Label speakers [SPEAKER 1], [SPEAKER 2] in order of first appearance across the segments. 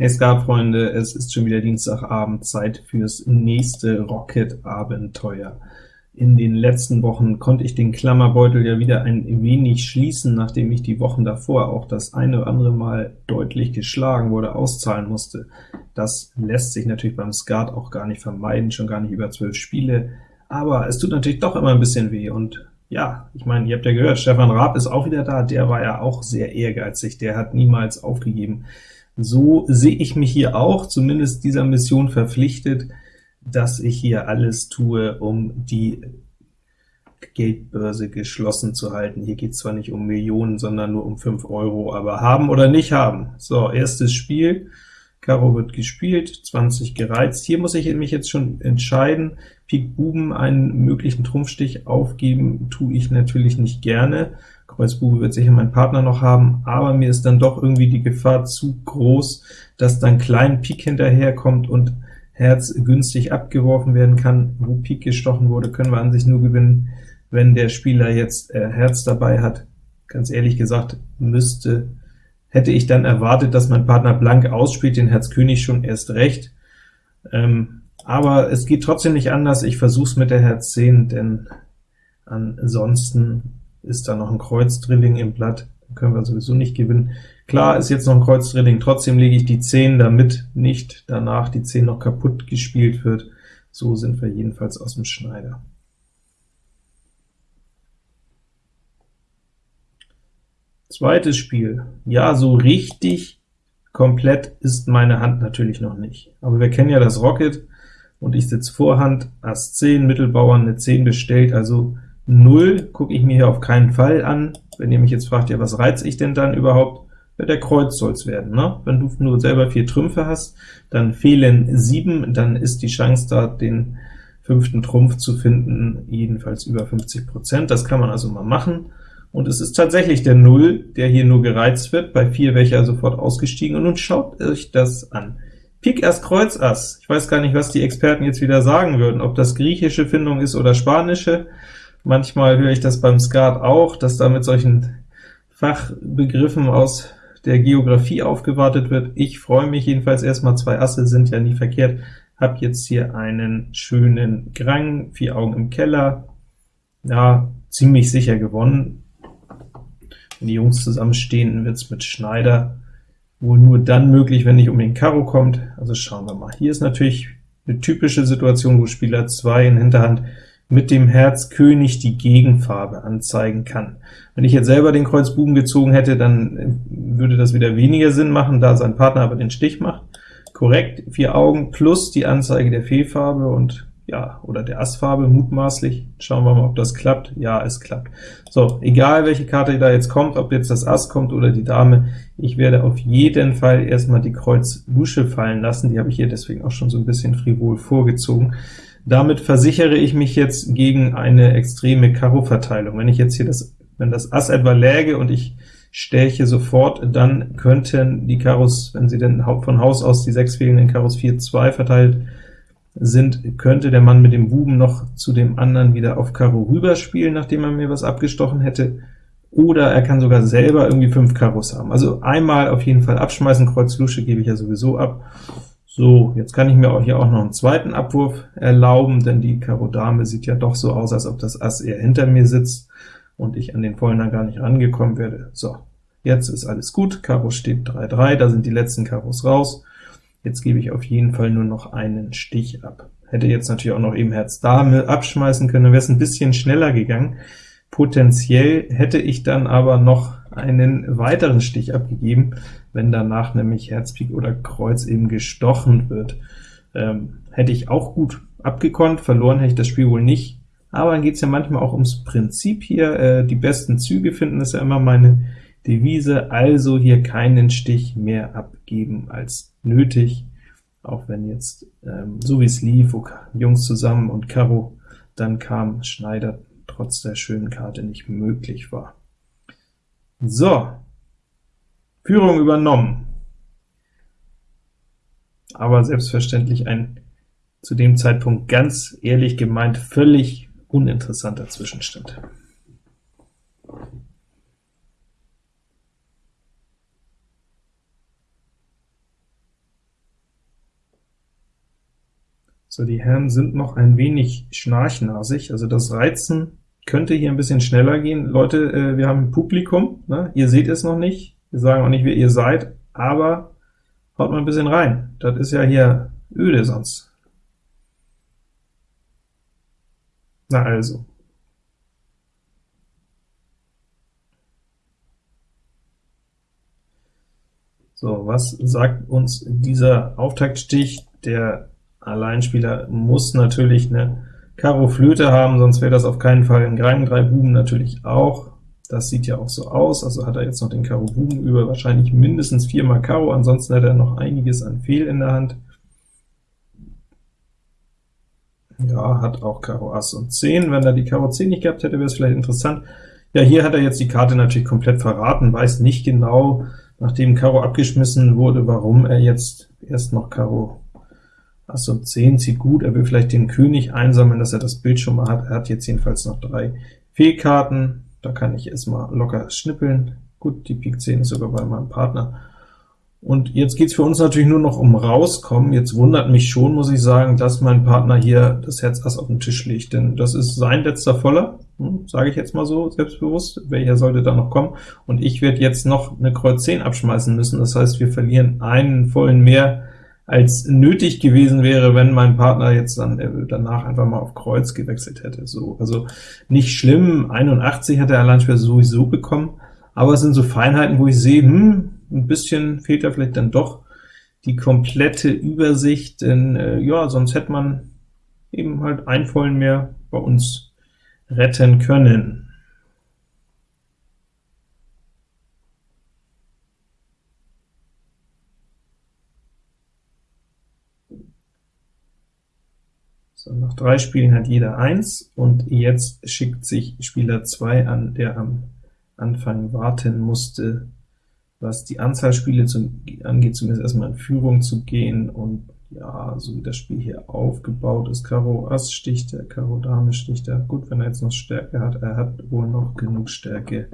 [SPEAKER 1] Hey Skat-Freunde, es ist schon wieder Dienstagabend, Zeit fürs nächste Rocket-Abenteuer. In den letzten Wochen konnte ich den Klammerbeutel ja wieder ein wenig schließen, nachdem ich die Wochen davor auch das eine oder andere Mal deutlich geschlagen wurde, auszahlen musste. Das lässt sich natürlich beim Skat auch gar nicht vermeiden, schon gar nicht über zwölf Spiele, aber es tut natürlich doch immer ein bisschen weh, und ja, ich meine, ihr habt ja gehört, Stefan Raab ist auch wieder da, der war ja auch sehr ehrgeizig, der hat niemals aufgegeben. So sehe ich mich hier auch, zumindest dieser Mission verpflichtet, dass ich hier alles tue, um die Geldbörse geschlossen zu halten. Hier geht es zwar nicht um Millionen, sondern nur um 5 Euro, aber haben oder nicht haben. So, erstes Spiel, Karo wird gespielt, 20 gereizt. Hier muss ich mich jetzt schon entscheiden. Pik Buben einen möglichen Trumpfstich aufgeben, tue ich natürlich nicht gerne. Kreuz Bube wird sicher mein Partner noch haben, aber mir ist dann doch irgendwie die Gefahr zu groß, dass dann klein Pik hinterherkommt und Herz günstig abgeworfen werden kann. Wo Pik gestochen wurde, können wir an sich nur gewinnen, wenn der Spieler jetzt äh, Herz dabei hat. Ganz ehrlich gesagt, müsste, hätte ich dann erwartet, dass mein Partner blank ausspielt, den Herz König schon erst recht. Ähm, aber es geht trotzdem nicht anders, ich versuche es mit der Herz 10, denn ansonsten ist da noch ein Kreuz-Drilling im Blatt, können wir sowieso nicht gewinnen. Klar ist jetzt noch ein Kreuz-Drilling, trotzdem lege ich die 10, damit nicht danach die 10 noch kaputt gespielt wird. So sind wir jedenfalls aus dem Schneider. Zweites Spiel. Ja, so richtig komplett ist meine Hand natürlich noch nicht. Aber wir kennen ja das Rocket, und ich sitze Vorhand, Ass 10, Mittelbauern eine 10 bestellt, also 0 gucke ich mir hier auf keinen Fall an. Wenn ihr mich jetzt fragt, ja, was reiz ich denn dann überhaupt? Ja, der Kreuz soll's werden. Ne? Wenn du nur selber vier Trümpfe hast, dann fehlen 7, dann ist die Chance da, den fünften Trumpf zu finden, jedenfalls über 50%. Das kann man also mal machen. Und es ist tatsächlich der 0, der hier nur gereizt wird, bei 4 wäre ich ja sofort ausgestiegen, und nun schaut euch das an. Pik Ass Kreuz Ass. Ich weiß gar nicht, was die Experten jetzt wieder sagen würden, ob das griechische Findung ist oder spanische. Manchmal höre ich das beim Skat auch, dass da mit solchen Fachbegriffen aus der Geografie aufgewartet wird. Ich freue mich jedenfalls erstmal, zwei Asse sind ja nie verkehrt. Hab jetzt hier einen schönen Grang, vier Augen im Keller. Ja, ziemlich sicher gewonnen. Wenn die Jungs zusammenstehen, wird's mit Schneider wohl nur dann möglich, wenn nicht um den Karo kommt. Also schauen wir mal. Hier ist natürlich eine typische Situation, wo Spieler 2 in Hinterhand mit dem Herz König die Gegenfarbe anzeigen kann. Wenn ich jetzt selber den Kreuz Buben gezogen hätte, dann äh, würde das wieder weniger Sinn machen, da sein Partner aber den Stich macht. Korrekt, vier Augen plus die Anzeige der Fehlfarbe und ja, oder der Assfarbe mutmaßlich. Schauen wir mal, ob das klappt. Ja, es klappt. So, egal welche Karte da jetzt kommt, ob jetzt das Ass kommt oder die Dame, ich werde auf jeden Fall erstmal die Kreuz Lusche fallen lassen. Die habe ich hier deswegen auch schon so ein bisschen frivol vorgezogen. Damit versichere ich mich jetzt gegen eine extreme Karo-Verteilung. Wenn ich jetzt hier das, wenn das Ass etwa läge und ich stäche sofort, dann könnten die Karos, wenn sie denn von Haus aus die sechs fehlenden Karos 4, 2 verteilt sind, könnte der Mann mit dem Buben noch zu dem anderen wieder auf Karo rüberspielen, nachdem er mir was abgestochen hätte, oder er kann sogar selber irgendwie fünf Karos haben. Also einmal auf jeden Fall abschmeißen, Kreuz Lusche gebe ich ja sowieso ab, so, jetzt kann ich mir auch hier auch noch einen zweiten Abwurf erlauben, denn die Karo Dame sieht ja doch so aus, als ob das Ass eher hinter mir sitzt und ich an den Vollen gar nicht rangekommen werde. So, jetzt ist alles gut, Karo steht 3-3, da sind die letzten Karos raus. Jetzt gebe ich auf jeden Fall nur noch einen Stich ab. Hätte jetzt natürlich auch noch eben Herz Dame abschmeißen können, wäre es ein bisschen schneller gegangen. Potenziell hätte ich dann aber noch einen weiteren Stich abgegeben, wenn danach nämlich Herz, Pik oder Kreuz eben gestochen wird. Ähm, hätte ich auch gut abgekonnt, verloren hätte ich das Spiel wohl nicht, aber dann geht es ja manchmal auch ums Prinzip hier, äh, die besten Züge finden, ist ja immer meine Devise, also hier keinen Stich mehr abgeben als nötig, auch wenn jetzt, ähm, so wie es lief, wo Jungs zusammen und Karo, dann kam Schneider trotz der schönen Karte nicht möglich war. So, Führung übernommen. Aber selbstverständlich ein zu dem Zeitpunkt ganz ehrlich gemeint völlig uninteressanter Zwischenstand. So, die Herren sind noch ein wenig schnarchnasig, also das Reizen könnte hier ein bisschen schneller gehen. Leute, äh, wir haben ein Publikum, ne? ihr seht es noch nicht, wir sagen auch nicht, wer ihr seid, aber haut mal ein bisschen rein. Das ist ja hier öde sonst. Na also. So, was sagt uns dieser Auftaktstich? Der Alleinspieler muss natürlich eine Karo Flöte haben, sonst wäre das auf keinen Fall ein Greim, drei Buben natürlich auch. Das sieht ja auch so aus, also hat er jetzt noch den Karo Buben über, wahrscheinlich mindestens viermal Karo, ansonsten hat er noch einiges an Fehl in der Hand. Ja, hat auch Karo Ass und 10. Wenn er die Karo 10 nicht gehabt hätte, wäre es vielleicht interessant. Ja, hier hat er jetzt die Karte natürlich komplett verraten, weiß nicht genau, nachdem Karo abgeschmissen wurde, warum er jetzt erst noch Karo Ass und 10 zieht gut, er will vielleicht den König einsammeln, dass er das Bild schon mal hat. Er hat jetzt jedenfalls noch drei Fehlkarten, da kann ich erstmal locker schnippeln. Gut, die Pik 10 ist sogar bei meinem Partner. Und jetzt geht's für uns natürlich nur noch um Rauskommen. Jetzt wundert mich schon, muss ich sagen, dass mein Partner hier das Herz Ass auf den Tisch legt, denn das ist sein letzter Voller, hm, sage ich jetzt mal so selbstbewusst. Welcher sollte da noch kommen? Und ich werde jetzt noch eine Kreuz 10 abschmeißen müssen, das heißt, wir verlieren einen vollen mehr, als nötig gewesen wäre, wenn mein Partner jetzt dann danach einfach mal auf Kreuz gewechselt hätte. So, also nicht schlimm, 81 hat der Alleinspieler sowieso bekommen, aber es sind so Feinheiten, wo ich sehe, hm, ein bisschen fehlt da vielleicht dann doch die komplette Übersicht, denn äh, ja, sonst hätte man eben halt ein Vollen mehr bei uns retten können. So, nach drei Spielen hat jeder eins, und jetzt schickt sich Spieler 2 an, der am Anfang warten musste, was die Anzahl Spiele zu, angeht, zumindest erstmal in Führung zu gehen, und ja, so wie das Spiel hier aufgebaut ist, Karo Ass sticht er, Karo Dame sticht er, gut, wenn er jetzt noch Stärke hat, er hat wohl noch genug Stärke,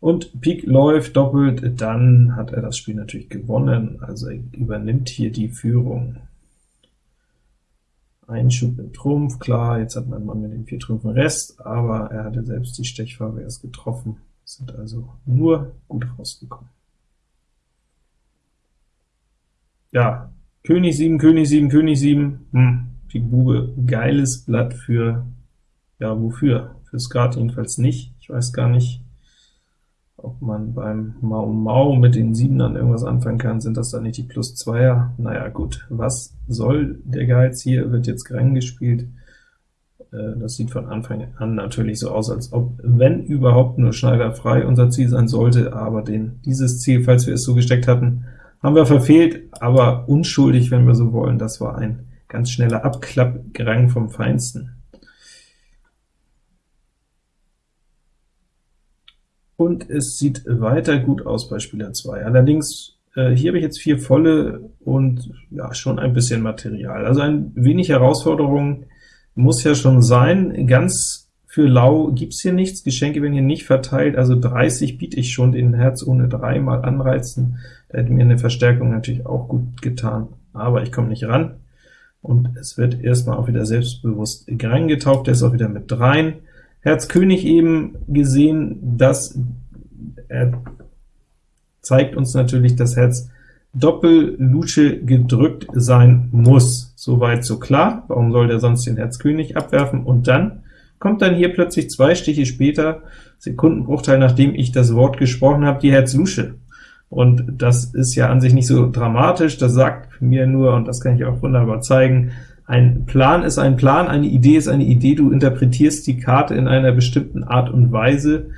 [SPEAKER 1] und Pik läuft doppelt, dann hat er das Spiel natürlich gewonnen, also er übernimmt hier die Führung. Einschub im Trumpf, klar, jetzt hat mein Mann mit den vier Trümpfen Rest, aber er hatte selbst die Stechfarbe erst getroffen, sind also nur gut rausgekommen. Ja, König 7, König 7, König 7, hm, Pik Bube, geiles Blatt für, ja, wofür? Für Skat jedenfalls nicht, ich weiß gar nicht, ob man beim Mau Mau mit den Siebenern irgendwas anfangen kann, sind das dann nicht die plus Zweier? Naja gut, was soll der Geiz hier, wird jetzt Grang gespielt, äh, das sieht von Anfang an natürlich so aus, als ob, wenn überhaupt, nur Schneider frei unser Ziel sein sollte, aber den, dieses Ziel, falls wir es so gesteckt hatten, haben wir verfehlt, aber unschuldig, wenn wir so wollen, das war ein ganz schneller Abklappgrang vom Feinsten. Und es sieht weiter gut aus bei Spieler 2. Allerdings, äh, hier habe ich jetzt vier volle und ja, schon ein bisschen Material. Also ein wenig Herausforderung muss ja schon sein. Ganz für lau gibt's hier nichts, Geschenke werden hier nicht verteilt, also 30 biete ich schon den Herz ohne 3 mal anreizen. Da hätte mir eine Verstärkung natürlich auch gut getan, aber ich komme nicht ran. Und es wird erstmal auch wieder selbstbewusst Grang der ist auch wieder mit dreien. Herz König eben gesehen, dass er zeigt uns natürlich, dass Herz Doppel-Lusche gedrückt sein muss. Soweit so klar. Warum soll der sonst den Herz König abwerfen? Und dann kommt dann hier plötzlich zwei Stiche später, Sekundenbruchteil, nachdem ich das Wort gesprochen habe, die Herz Lusche. Und das ist ja an sich nicht so dramatisch, das sagt mir nur, und das kann ich auch wunderbar zeigen, ein Plan ist ein Plan, eine Idee ist eine Idee, du interpretierst die Karte in einer bestimmten Art und Weise,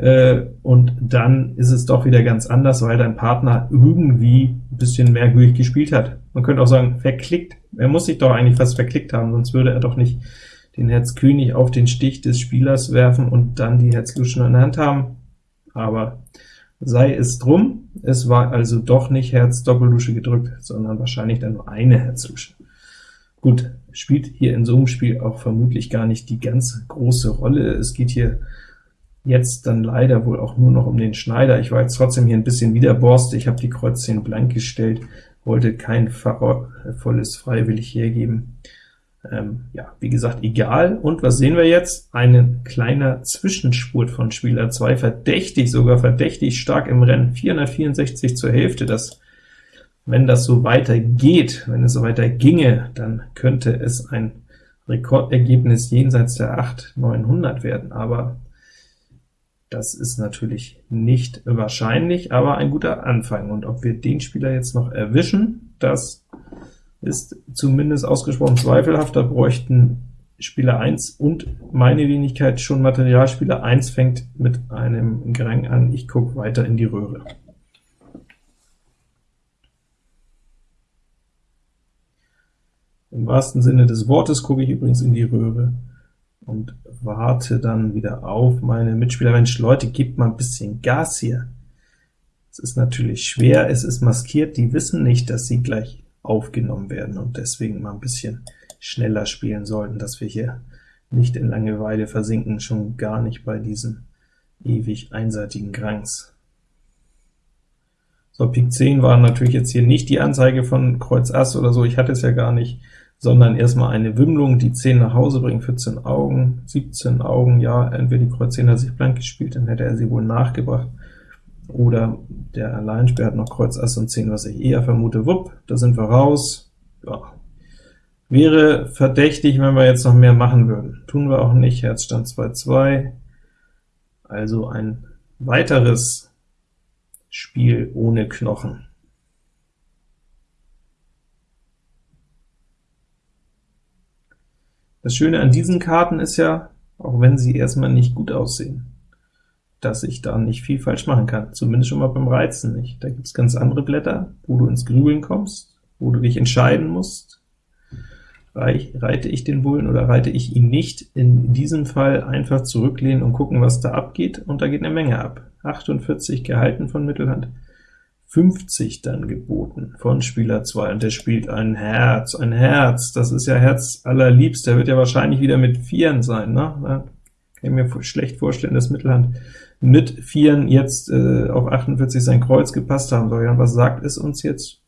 [SPEAKER 1] äh, und dann ist es doch wieder ganz anders, weil dein Partner irgendwie ein bisschen merkwürdig gespielt hat. Man könnte auch sagen, verklickt. Er muss sich doch eigentlich fast verklickt haben, sonst würde er doch nicht den Herz König auf den Stich des Spielers werfen und dann die Herz Luschen in der Hand haben. Aber sei es drum, es war also doch nicht Herz Doppellusche gedrückt, sondern wahrscheinlich dann nur eine Herzlusche. Gut, spielt hier in so einem Spiel auch vermutlich gar nicht die ganz große Rolle. Es geht hier jetzt dann leider wohl auch nur noch um den Schneider. Ich war jetzt trotzdem hier ein bisschen wieder Borst. Ich habe die Kreuz 10 blank gestellt, wollte kein volles freiwillig hergeben. Ähm, ja, wie gesagt, egal. Und was sehen wir jetzt? Ein kleiner Zwischenspurt von Spieler 2, verdächtig, sogar verdächtig stark im Rennen, 464 zur Hälfte. Das, wenn das so weitergeht, wenn es so weiter ginge, dann könnte es ein Rekordergebnis jenseits der 8 900 werden, aber das ist natürlich nicht wahrscheinlich, aber ein guter Anfang. Und ob wir den Spieler jetzt noch erwischen, das ist zumindest ausgesprochen zweifelhaft. Da bräuchten Spieler 1 und meine Wenigkeit schon Material. Spieler 1 fängt mit einem Grang an. Ich gucke weiter in die Röhre. Im wahrsten Sinne des Wortes gucke ich übrigens in die Röhre und warte dann wieder auf meine Mitspieler. Mensch, Leute, gebt mal ein bisschen Gas hier. Es ist natürlich schwer, es ist maskiert, die wissen nicht, dass sie gleich aufgenommen werden und deswegen mal ein bisschen schneller spielen sollten, dass wir hier nicht in Langeweile versinken, schon gar nicht bei diesen ewig einseitigen Grangs. So, Pik 10 war natürlich jetzt hier nicht die Anzeige von Kreuz Ass oder so, ich hatte es ja gar nicht, sondern erstmal eine Wimmlung, die 10 nach Hause bringt, 14 Augen, 17 Augen, ja, entweder die Kreuz 10 hat sich blank gespielt, dann hätte er sie wohl nachgebracht, oder der Alleinspieler hat noch Kreuz Ass und 10, was ich eher vermute, wupp, da sind wir raus, ja. Wäre verdächtig, wenn wir jetzt noch mehr machen würden. Tun wir auch nicht, Herzstand 2-2, also ein weiteres Spiel ohne Knochen. Das Schöne an diesen Karten ist ja, auch wenn sie erstmal nicht gut aussehen, dass ich da nicht viel falsch machen kann, zumindest schon mal beim Reizen nicht. Da gibt es ganz andere Blätter, wo du ins Grübeln kommst, wo du dich entscheiden musst, reite ich den Bullen oder reite ich ihn nicht. In diesem Fall einfach zurücklehnen und gucken, was da abgeht, und da geht eine Menge ab. 48 gehalten von Mittelhand, 50 dann geboten von Spieler 2, und der spielt ein Herz, ein Herz, das ist ja Herz allerliebst, der wird ja wahrscheinlich wieder mit Vieren sein, ne? Da kann ich mir schlecht vorstellen, dass Mittelhand mit Vieren jetzt äh, auf 48 sein Kreuz gepasst haben soll. Ja, was sagt es uns jetzt?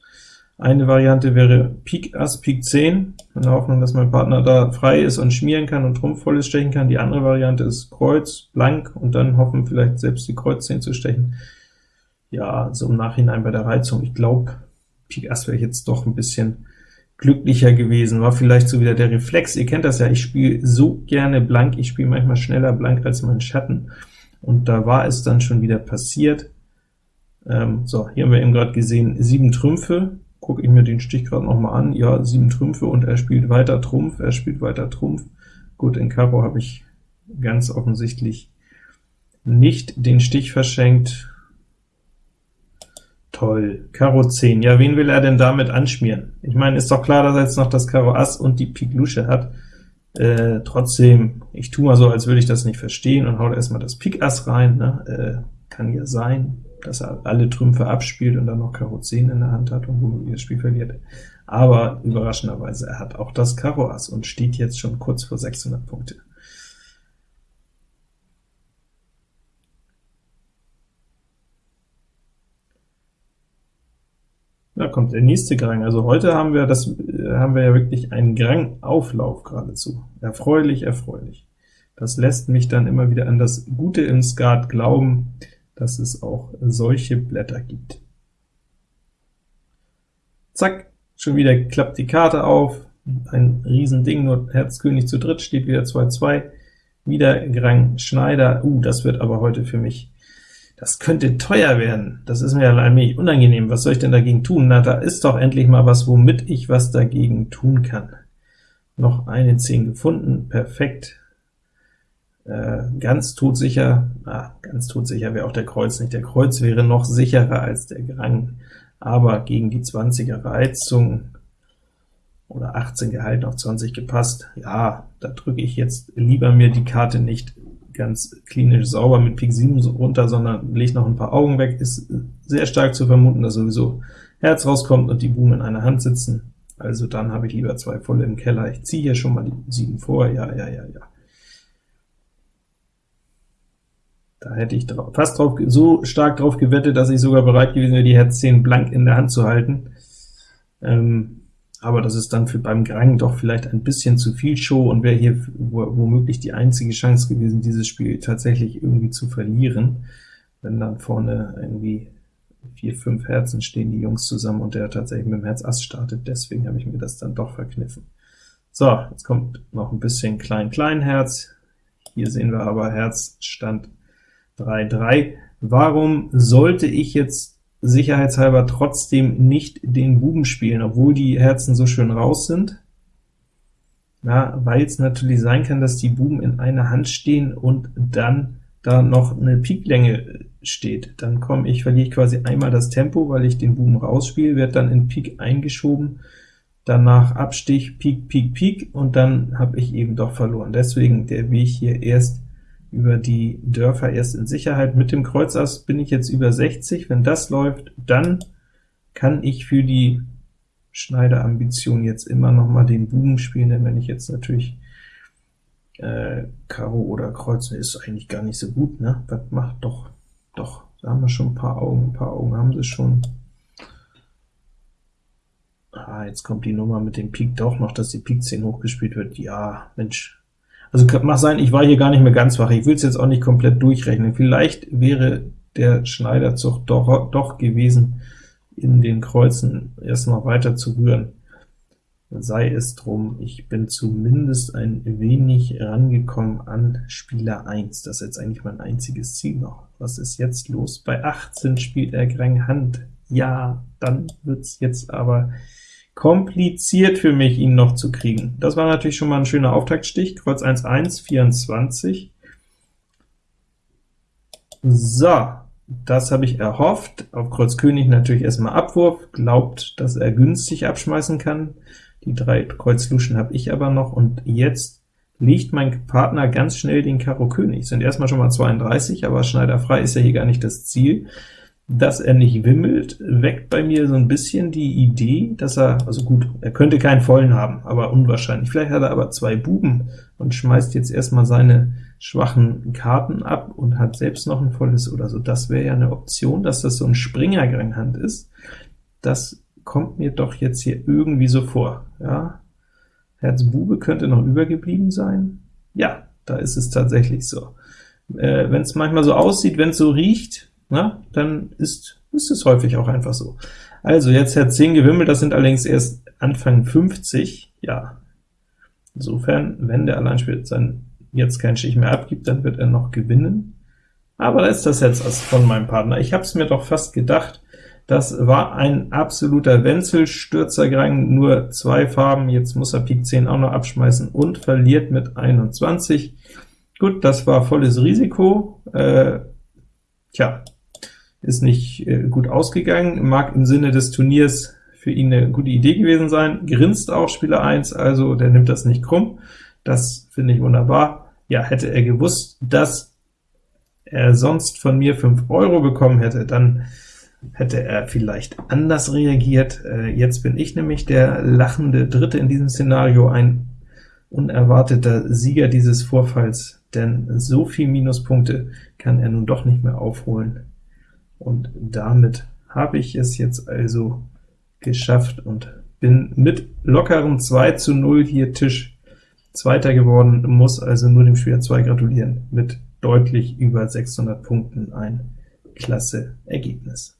[SPEAKER 1] Eine Variante wäre Pik Ass, Pik 10, in der Hoffnung, dass mein Partner da frei ist und schmieren kann und Trumpf volles stechen kann. Die andere Variante ist Kreuz, blank, und dann hoffen, vielleicht selbst die Kreuz 10 zu stechen ja, so im Nachhinein bei der Reizung, ich glaube, Pik Ass wäre jetzt doch ein bisschen glücklicher gewesen, war vielleicht so wieder der Reflex, ihr kennt das ja, ich spiele so gerne blank, ich spiele manchmal schneller blank als mein Schatten, und da war es dann schon wieder passiert. Ähm, so, hier haben wir eben gerade gesehen, sieben Trümpfe, gucke ich mir den Stich gerade noch mal an, ja, sieben Trümpfe, und er spielt weiter Trumpf, er spielt weiter Trumpf. Gut, in Karo habe ich ganz offensichtlich nicht den Stich verschenkt, Toll, Karo 10. Ja, wen will er denn damit anschmieren? Ich meine, ist doch klar, dass er jetzt noch das Karo Ass und die Pik Lusche hat. Äh, trotzdem, ich tue mal so, als würde ich das nicht verstehen und hau da erstmal das Pik Ass rein. Ne? Äh, kann ja sein, dass er alle Trümpfe abspielt und dann noch Karo 10 in der Hand hat und womöglich das Spiel verliert. Aber überraschenderweise, er hat auch das Karo Ass und steht jetzt schon kurz vor 600 Punkte. Kommt der nächste Grang. Also heute haben wir das, haben wir ja wirklich einen Grang-Auflauf geradezu. Erfreulich, erfreulich. Das lässt mich dann immer wieder an das Gute im Skat glauben, dass es auch solche Blätter gibt. Zack, schon wieder klappt die Karte auf, ein Riesending, nur Herz König zu dritt, steht wieder 2-2, wieder Grang Schneider, uh, das wird aber heute für mich das könnte teuer werden, das ist mir allmählich unangenehm, was soll ich denn dagegen tun? Na, da ist doch endlich mal was, womit ich was dagegen tun kann. Noch eine 10 gefunden, perfekt. Äh, ganz todsicher, ah, ganz todsicher wäre auch der Kreuz nicht. Der Kreuz wäre noch sicherer als der Grang, aber gegen die 20er Reizung oder 18 gehalten auf 20 gepasst, ja, da drücke ich jetzt lieber mir die Karte nicht ganz klinisch sauber mit Pik 7 runter, sondern legt noch ein paar Augen weg, ist sehr stark zu vermuten, dass sowieso Herz rauskommt und die Buben in einer Hand sitzen. Also dann habe ich lieber zwei volle im Keller. Ich ziehe hier schon mal die 7 vor, ja, ja, ja, ja. Da hätte ich drauf, fast drauf, so stark drauf gewettet, dass ich sogar bereit gewesen wäre, die Herz 10 blank in der Hand zu halten. Ähm, aber das ist dann für beim Grang doch vielleicht ein bisschen zu viel Show und wäre hier womöglich die einzige Chance gewesen, dieses Spiel tatsächlich irgendwie zu verlieren, wenn dann vorne irgendwie vier, fünf Herzen stehen die Jungs zusammen und der tatsächlich mit dem Herz Ass startet, deswegen habe ich mir das dann doch verkniffen. So, jetzt kommt noch ein bisschen Klein-Klein-Herz, hier sehen wir aber Herz Stand 3-3. Warum sollte ich jetzt sicherheitshalber trotzdem nicht den Buben spielen, obwohl die Herzen so schön raus sind. Ja, weil es natürlich sein kann, dass die Buben in einer Hand stehen und dann da noch eine Piklänge steht. Dann komme ich, verliere ich quasi einmal das Tempo, weil ich den Buben rausspiele, werde dann in Pik eingeschoben, danach Abstich, Pik, Pik, Pik, und dann habe ich eben doch verloren. Deswegen der Weg hier erst über die Dörfer erst in Sicherheit. Mit dem Kreuz Ass bin ich jetzt über 60. Wenn das läuft, dann kann ich für die Schneiderambition jetzt immer noch mal den Buben spielen, denn wenn ich jetzt natürlich äh, Karo oder Kreuz, ist eigentlich gar nicht so gut, ne? Was macht doch, doch, da haben wir schon ein paar Augen, ein paar Augen haben sie schon. Ah, jetzt kommt die Nummer mit dem Pik doch noch, dass die Pik 10 hochgespielt wird. Ja, Mensch, also mag sein, ich war hier gar nicht mehr ganz wach, ich will es jetzt auch nicht komplett durchrechnen. Vielleicht wäre der Schneiderzug doch, doch gewesen, in den Kreuzen erst noch weiter zu rühren. Sei es drum, ich bin zumindest ein wenig rangekommen an Spieler 1. Das ist jetzt eigentlich mein einziges Ziel noch. Was ist jetzt los? Bei 18 spielt er Grang Hand. Ja, dann wird's jetzt aber kompliziert für mich, ihn noch zu kriegen. Das war natürlich schon mal ein schöner Auftaktstich, Kreuz 1, 1, 24. So, das habe ich erhofft. Auf Kreuz König natürlich erstmal Abwurf, glaubt, dass er günstig abschmeißen kann. Die drei Kreuz Luschen habe ich aber noch, und jetzt legt mein Partner ganz schnell den Karo König. Sind erstmal schon mal 32, aber Schneider frei ist ja hier gar nicht das Ziel dass er nicht wimmelt, weckt bei mir so ein bisschen die Idee, dass er, also gut, er könnte keinen vollen haben, aber unwahrscheinlich. Vielleicht hat er aber zwei Buben und schmeißt jetzt erstmal seine schwachen Karten ab und hat selbst noch ein volles oder so. Das wäre ja eine Option, dass das so ein Springerganghand ist. Das kommt mir doch jetzt hier irgendwie so vor. Ja, Herz Bube könnte noch übergeblieben sein. Ja, da ist es tatsächlich so. Äh, wenn es manchmal so aussieht, wenn es so riecht, na, dann ist, ist es häufig auch einfach so. Also jetzt Herz 10 gewimmelt, das sind allerdings erst Anfang 50, ja. Insofern, wenn der Alleinspieler dann jetzt keinen Stich mehr abgibt, dann wird er noch gewinnen. Aber da ist das Herz Ass von meinem Partner. Ich habe es mir doch fast gedacht, das war ein absoluter Wenzelstürzergrang, nur zwei Farben, jetzt muss er Pik 10 auch noch abschmeißen und verliert mit 21. Gut, das war volles Risiko. Äh, tja, ist nicht äh, gut ausgegangen, mag im Sinne des Turniers für ihn eine gute Idee gewesen sein, grinst auch Spieler 1, also der nimmt das nicht krumm, das finde ich wunderbar. Ja, hätte er gewusst, dass er sonst von mir 5 Euro bekommen hätte, dann hätte er vielleicht anders reagiert. Äh, jetzt bin ich nämlich der lachende Dritte in diesem Szenario, ein unerwarteter Sieger dieses Vorfalls, denn so viel Minuspunkte kann er nun doch nicht mehr aufholen und damit habe ich es jetzt also geschafft und bin mit lockerem 2 zu 0 hier Tisch Zweiter geworden, muss also nur dem Spieler 2 gratulieren, mit deutlich über 600 Punkten ein klasse Ergebnis.